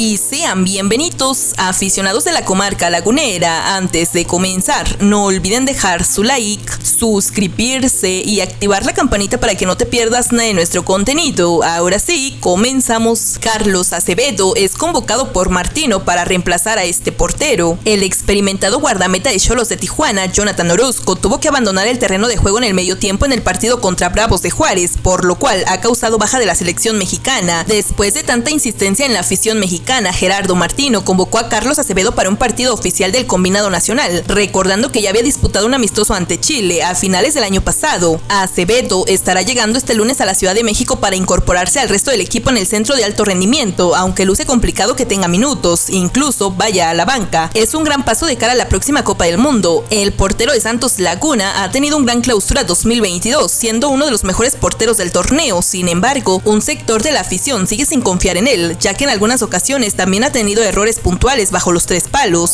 y sean bienvenidos aficionados de la comarca lagunera. Antes de comenzar, no olviden dejar su like, suscribirse y activar la campanita para que no te pierdas nada de nuestro contenido. Ahora sí, comenzamos. Carlos Acevedo es convocado por Martino para reemplazar a este portero. El experimentado guardameta de Cholos de Tijuana, Jonathan Orozco, tuvo que abandonar el terreno de juego en el medio tiempo en el partido contra Bravos de Juárez, por lo cual ha causado baja de la selección mexicana. Después de tanta insistencia en la afición mexicana, Gerardo Martino convocó a Carlos Acevedo para un partido oficial del combinado nacional, recordando que ya había disputado un amistoso ante Chile a finales del año pasado. Acevedo estará llegando este lunes a la Ciudad de México para incorporarse al resto del equipo en el centro de alto rendimiento, aunque luce complicado que tenga minutos, incluso vaya a la banca. Es un gran paso de cara a la próxima Copa del Mundo. El portero de Santos Laguna ha tenido un gran clausura 2022, siendo uno de los mejores porteros del torneo. Sin embargo, un sector de la afición sigue sin confiar en él, ya que en algunas también ha tenido errores puntuales bajo los tres palos.